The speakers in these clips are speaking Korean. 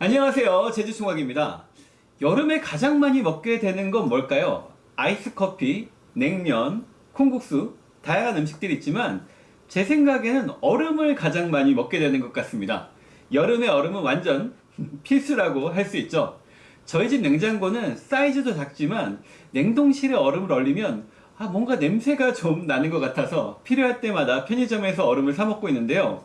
안녕하세요. 제주총각입니다. 여름에 가장 많이 먹게 되는 건 뭘까요? 아이스커피, 냉면, 콩국수 다양한 음식들이 있지만 제 생각에는 얼음을 가장 많이 먹게 되는 것 같습니다. 여름에 얼음은 완전 필수라고 할 수 있죠. 저희 집 냉장고는 사이즈도 작지만 냉동실에 얼음을 얼리면 아, 뭔가 냄새가 좀 나는 것 같아서 필요할 때마다 편의점에서 얼음을 사 먹고 있는데요.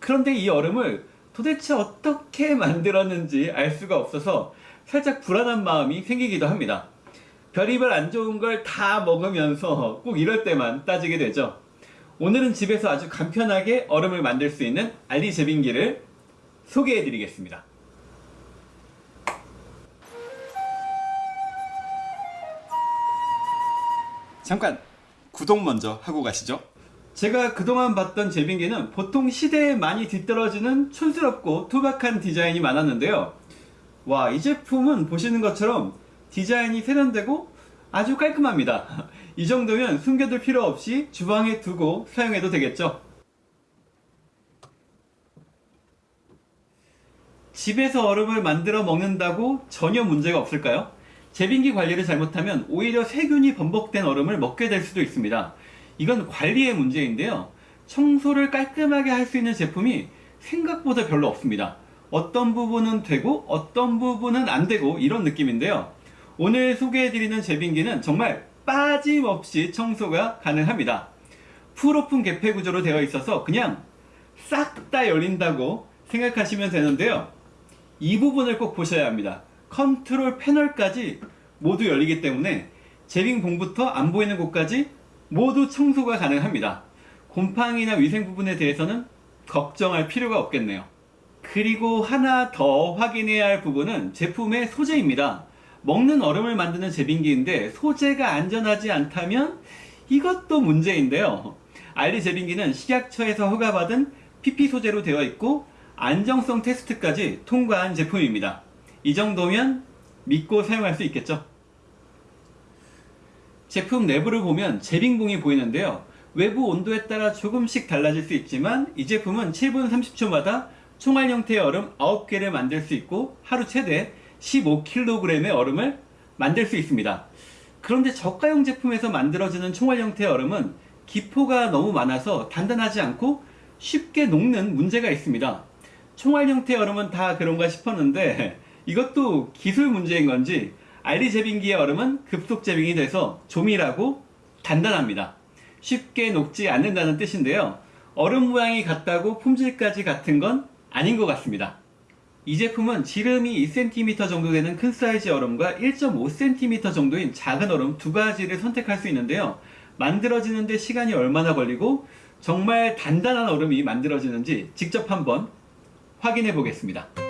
그런데 이 얼음을 도대체 어떻게 만들었는지 알 수가 없어서 살짝 불안한 마음이 생기기도 합니다. 별의별 안 좋은 걸 다 먹으면서 꼭 이럴 때만 따지게 되죠. 오늘은 집에서 아주 간편하게 얼음을 만들 수 있는 알리 제빙기를 소개해 드리겠습니다. 잠깐 구독 먼저 하고 가시죠. 제가 그동안 봤던 제빙기는 보통 시대에 많이 뒤떨어지는 촌스럽고 투박한 디자인이 많았는데요. 와, 이 제품은 보시는 것처럼 디자인이 세련되고 아주 깔끔합니다. 이 정도면 숨겨둘 필요 없이 주방에 두고 사용해도 되겠죠. 집에서 얼음을 만들어 먹는다고 전혀 문제가 없을까요? 제빙기 관리를 잘못하면 오히려 세균이 범벅된 얼음을 먹게 될 수도 있습니다. 이건 관리의 문제인데요. 청소를 깔끔하게 할 수 있는 제품이 생각보다 별로 없습니다. 어떤 부분은 되고 어떤 부분은 안 되고 이런 느낌인데요. 오늘 소개해드리는 제빙기는 정말 빠짐없이 청소가 가능합니다. 풀오픈 개폐 구조로 되어 있어서 그냥 싹 다 열린다고 생각하시면 되는데요. 이 부분을 꼭 보셔야 합니다. 컨트롤 패널까지 모두 열리기 때문에 제빙봉부터 안 보이는 곳까지 모두 청소가 가능합니다. 곰팡이나 위생 부분에 대해서는 걱정할 필요가 없겠네요. 그리고 하나 더 확인해야 할 부분은 제품의 소재입니다. 먹는 얼음을 만드는 제빙기인데 소재가 안전하지 않다면 이것도 문제인데요. 알리 제빙기는 식약처에서 허가받은 PP 소재로 되어 있고 안정성 테스트까지 통과한 제품입니다. 이 정도면 믿고 사용할 수 있겠죠? 제품 내부를 보면 제빙봉이 보이는데요. 외부 온도에 따라 조금씩 달라질 수 있지만 이 제품은 7분 30초마다 총알 형태의 얼음 9개를 만들 수 있고 하루 최대 15kg의 얼음을 만들 수 있습니다. 그런데 저가형 제품에서 만들어지는 총알 형태의 얼음은 기포가 너무 많아서 단단하지 않고 쉽게 녹는 문제가 있습니다. 총알 형태의 얼음은 다 그런가 싶었는데 이것도 기술 문제인 건지 알리 제빙기의 얼음은 급속 제빙이 돼서 조밀하고 단단합니다. 쉽게 녹지 않는다는 뜻인데요. 얼음 모양이 같다고 품질까지 같은 건 아닌 것 같습니다. 이 제품은 지름이 2cm 정도 되는 큰 사이즈 얼음과 1.5cm 정도인 작은 얼음 두 가지를 선택할 수 있는데요. 만들어지는데 시간이 얼마나 걸리고 정말 단단한 얼음이 만들어지는지 직접 한번 확인해 보겠습니다.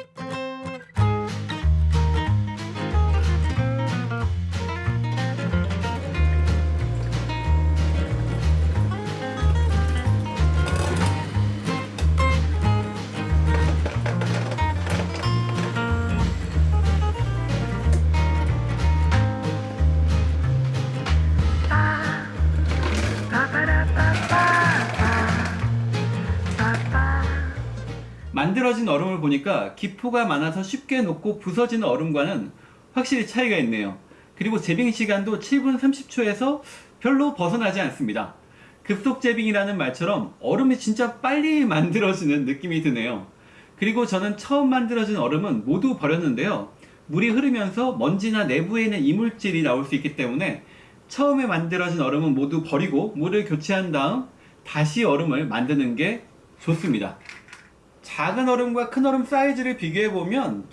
만들어진 얼음을 보니까 기포가 많아서 쉽게 녹고 부서지는 얼음과는 확실히 차이가 있네요. 그리고 제빙 시간도 7분 30초에서 별로 벗어나지 않습니다. 급속 제빙이라는 말처럼 얼음이 진짜 빨리 만들어지는 느낌이 드네요. 그리고 저는 처음 만들어진 얼음은 모두 버렸는데요. 물이 흐르면서 먼지나 내부에 있는 이물질이 나올 수 있기 때문에 처음에 만들어진 얼음은 모두 버리고 물을 교체한 다음 다시 얼음을 만드는 게 좋습니다. 작은 얼음과 큰 얼음 사이즈를 비교해보면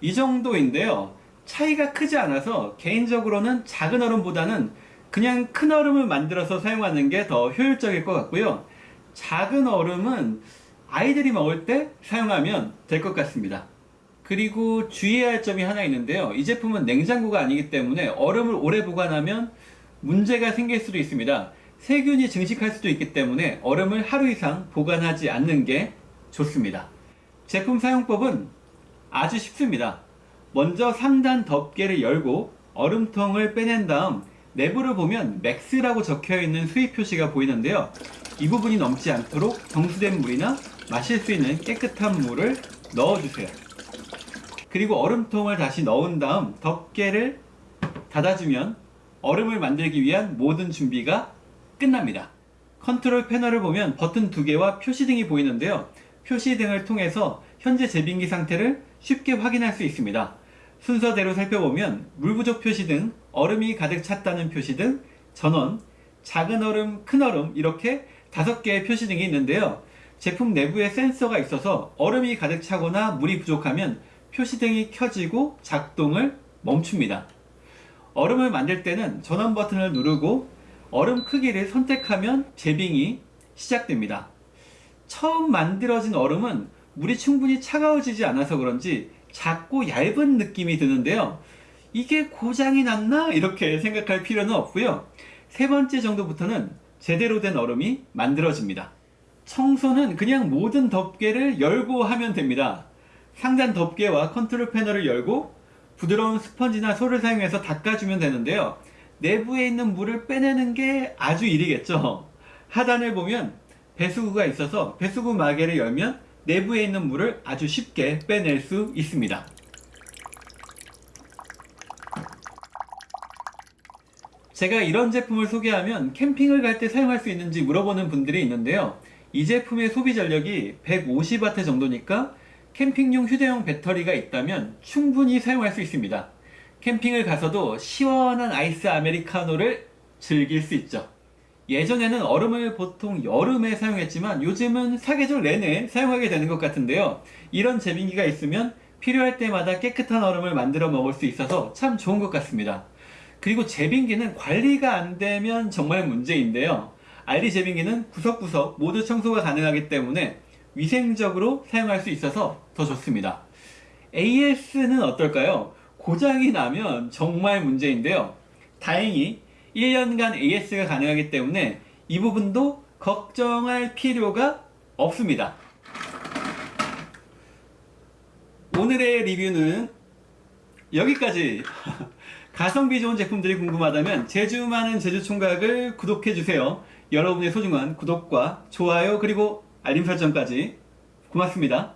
이 정도인데요. 차이가 크지 않아서 개인적으로는 작은 얼음보다는 그냥 큰 얼음을 만들어서 사용하는 게 더 효율적일 것 같고요. 작은 얼음은 아이들이 먹을 때 사용하면 될 것 같습니다. 그리고 주의해야 할 점이 하나 있는데요. 이 제품은 냉장고가 아니기 때문에 얼음을 오래 보관하면 문제가 생길 수도 있습니다. 세균이 증식할 수도 있기 때문에 얼음을 하루 이상 보관하지 않는 게 좋습니다. 제품 사용법은 아주 쉽습니다. 먼저 상단 덮개를 열고 얼음통을 빼낸 다음 내부를 보면 맥스라고 적혀있는 수입 표시가 보이는데요. 이 부분이 넘지 않도록 정수된 물이나 마실 수 있는 깨끗한 물을 넣어주세요. 그리고 얼음통을 다시 넣은 다음 덮개를 닫아주면 얼음을 만들기 위한 모든 준비가 끝납니다. 컨트롤 패널을 보면 버튼 두 개와 표시등이 보이는데요. 표시 등을 통해서 현재 제빙기 상태를 쉽게 확인할 수 있습니다. 순서대로 살펴보면 물 부족 표시 등, 얼음이 가득 찼다는 표시 등, 전원, 작은 얼음, 큰 얼음 이렇게 다섯 개의 표시 등이 있는데요. 제품 내부에 센서가 있어서 얼음이 가득 차거나 물이 부족하면 표시등이 켜지고 작동을 멈춥니다. 얼음을 만들 때는 전원 버튼을 누르고 얼음 크기를 선택하면 제빙이 시작됩니다. 처음 만들어진 얼음은 물이 충분히 차가워지지 않아서 그런지 작고 얇은 느낌이 드는데요. 이게 고장이 났나? 이렇게 생각할 필요는 없고요. 세 번째 정도부터는 제대로 된 얼음이 만들어집니다. 청소는 그냥 모든 덮개를 열고 하면 됩니다. 상단 덮개와 컨트롤 패널을 열고 부드러운 스펀지나 솔을 사용해서 닦아주면 되는데요. 내부에 있는 물을 빼내는 게 아주 일이겠죠. 하단을 보면 배수구가 있어서 배수구 마개를 열면 내부에 있는 물을 아주 쉽게 빼낼 수 있습니다. 제가 이런 제품을 소개하면 캠핑을 갈 때 사용할 수 있는지 물어보는 분들이 있는데요. 이 제품의 소비 전력이 150W 정도니까 캠핑용 휴대용 배터리가 있다면 충분히 사용할 수 있습니다. 캠핑을 가서도 시원한 아이스 아메리카노를 즐길 수 있죠. 예전에는 얼음을 보통 여름에 사용했지만 요즘은 사계절 내내 사용하게 되는 것 같은데요. 이런 제빙기가 있으면 필요할 때마다 깨끗한 얼음을 만들어 먹을 수 있어서 참 좋은 것 같습니다. 그리고 제빙기는 관리가 안 되면 정말 문제인데요. 알리 제빙기는 구석구석 모두 청소가 가능하기 때문에 위생적으로 사용할 수 있어서 더 좋습니다. AS는 어떨까요? 고장이 나면 정말 문제인데요. 다행히 1년간 AS가 가능하기 때문에 이 부분도 걱정할 필요가 없습니다. 오늘의 리뷰는 여기까지. 가성비 좋은 제품들이 궁금하다면 제주 많은 제주 총각을 구독해주세요. 여러분의 소중한 구독과 좋아요 그리고 알림 설정까지 고맙습니다.